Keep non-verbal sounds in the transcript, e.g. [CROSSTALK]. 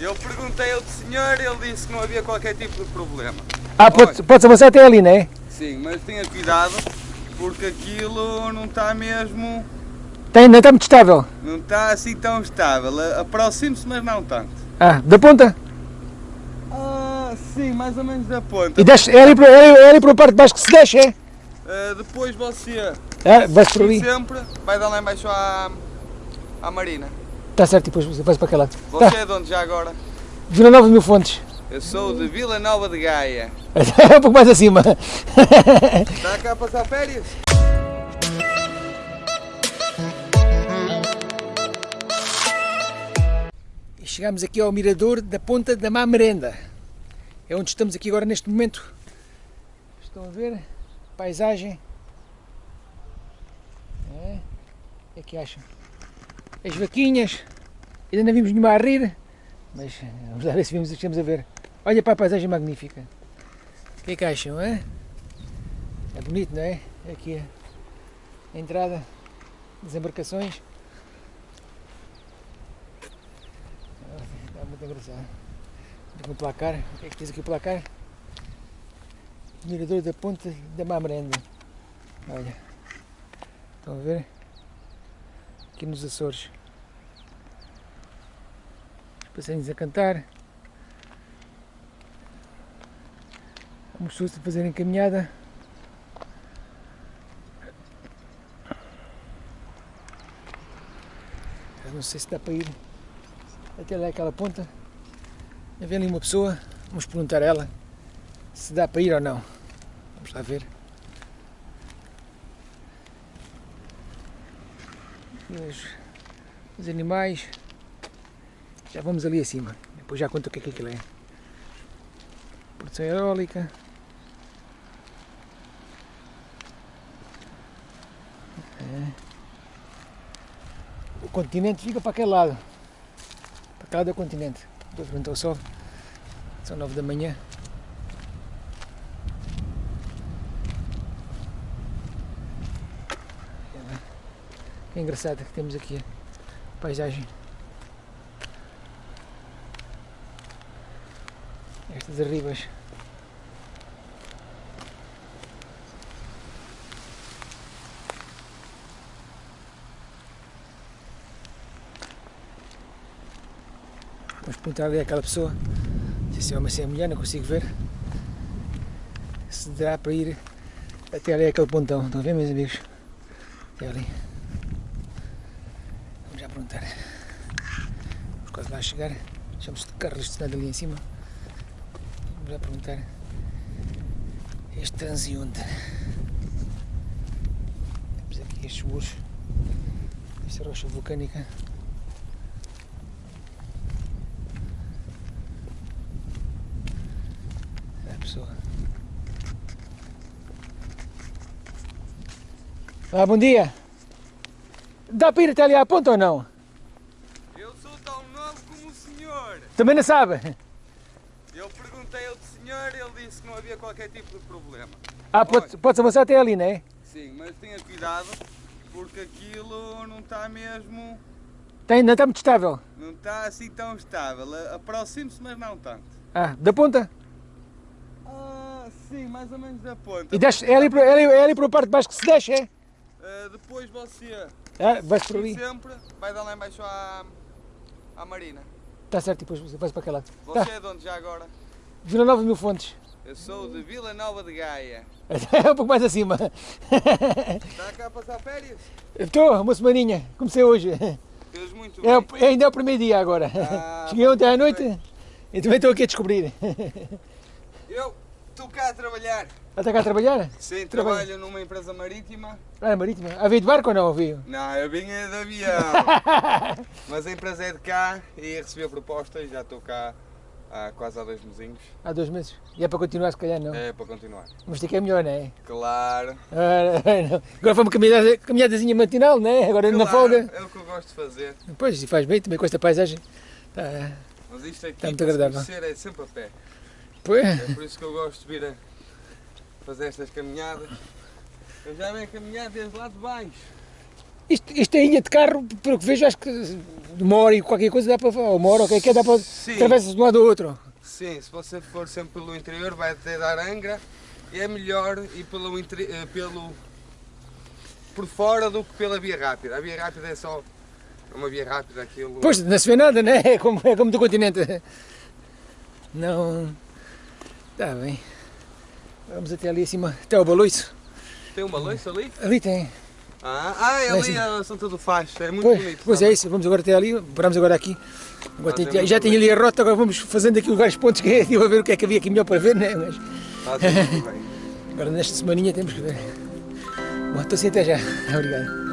Eu perguntei ao senhor, ele disse que não havia qualquer tipo de problema. Ah, pode, pode avançar até ali, não é? Sim, mas tenha cuidado, porque aquilo não está mesmo... Tem, não está muito estável. Não está assim tão estável. Aproxime-se, mas não tanto. Ah, da ponta? Ah, sim, mais ou menos da ponta. E desce, é ali, para- é, ali- é ali para a parte de baixo que se desce, é? Ah, depois você, Ah, vai-se por ali. sempre, vai dar lá embaixo à, à Marina. Está certo, e depois vai-se para aquele lado. Você Tá. é de onde já agora? Vila Nova de Mil Fontes. Eu sou de Vila Nova de Gaia. [LAUGHS] É um pouco mais acima. Está [LAUGHS] cá a passar férias? E chegamos aqui ao mirador da Ponta da Má Merenda. É onde estamos aqui agora neste momento. Estão a ver? Paisagem. É. O que é que acham? As vaquinhas. Ainda não vimos nenhuma a rir. Mas vamos lá ver se vimos estamos a ver. Olha para a paisagem magnífica. O que é que acham, é? É bonito, não é? Aqui a entrada das embarcações. Está muito engraçado. O placar. O que é que diz aqui o placar? Mirador da Ponta da Mamrenda. Olha. Estão a ver? Aqui nos Açores. Os passarinhos a cantar. Vamos pessoas a fazerem caminhada. Eu não sei se dá para ir até lá aquela ponta. Vem ali uma pessoa, vamos perguntar a ela se dá para ir ou não. Vamos lá ver. Os, os animais. Já vamos ali acima. Depois já conto o que é que aquilo é. Produção eólica. É. O continente fica para aquele lado. Para aquele lado é o continente. Estou frente ao sol. São nove da manhã. É engraçado que temos aqui a paisagem. Estas arribas. Vamos perguntar ali àquela pessoa, se é ou se é mulher, não consigo ver, se dá para ir até ali aquele pontão. Estão a ver, meus amigos? Até ali. Vamos já perguntar. Vamos quase lá chegar. Deixamos de carro estacionado ali em cima. Vamos já perguntar. Este transeunte. Temos aqui estes muros. Esta rocha vulcânica. É a pessoa. Ah, bom dia. Dá para ir até ali à ponta ou não? Eu sou tão novo como o senhor. Também não sabe? Perguntei ao senhor, ele disse que não havia qualquer tipo de problema. Ah, pode, pode avançar até ali, não é? Sim, mas tenha cuidado, porque aquilo não está mesmo... Tem, não está muito estável. Não está assim tão estável. Aproxime-se, mas não tanto. Ah, da ponta? Ah, sim, mais ou menos da ponta. E desce, é ali, para- é ali, é ali para a parte de baixo que se desce, é? Ah, depois você, Ah, vais por ali. sempre, vai dar lá embaixo à, à Marina. Está certo, depois vais para aquele lado. Você Tá. é de onde já agora? Vila Nova de Mil Fontes. Eu sou de Vila Nova de Gaia. [LAUGHS] É um pouco mais acima. Está cá a passar férias? Estou, uma semaninha. Comecei hoje. Fez muito É, bem. o- ainda é o primeiro dia agora. Ah, Cheguei ontem à noite perfeito. e também estou aqui a descobrir. Eu estou cá a trabalhar. Já está cá a trabalhar? Sim, Trabalho. trabalho numa empresa marítima. Ah, marítima. Ah, veio de barco ou não? Veio? Não, eu vinha de avião. [LAUGHS] Mas a empresa é de cá e recebi a proposta e já estou cá há quase há dois mesinhos. Há dois meses. E é para continuar, se calhar não. É para continuar. Mas tem que é melhor, não é? Claro. Ah, [LAUGHS] não. Agora foi uma caminhada, caminhadazinha matinal, não é? Agora na Claro, folga. É o que eu gosto de fazer. Pois, e faz bem também com esta paisagem. Tá. Mas isto aqui, Está muito agradável. conhecer, é sempre a pé. Pois. É por isso que eu gosto de vir a fazer estas caminhadas. Eu já venho a caminhar desde lá de baixo. Isto, isto é linha de carro, pelo que vejo, acho que de uma hora e qualquer coisa dá para. Ou uma hora, ou qualquer que dá para. Atravessa de um lado ao outro. Sim, se você for sempre pelo interior vai até dar Angra e é melhor ir pelo, eh, pelo por fora do que pela via rápida. A via rápida é só uma via rápida aquilo. Pois, não se vê nada, né? É como, é como do continente. Não. Está bem. Vamos até ali acima, até ao baloiço. Tem uma loiça ali? Ali tem. Ah, ah é ali cima. a Santa do é muito Pois, bonito. pois é isso, vamos agora até ali, paramos agora aqui. Agora tem- Mas é já já tem ali a rota, agora vamos fazendo aqui vários pontos que [LAUGHS] estive a ver o que é que havia aqui melhor para ver, né? Mas Fazem muito bem. [LAUGHS] agora nesta semaninha temos que ver. Bom, estou assim até já. [LAUGHS] Obrigado.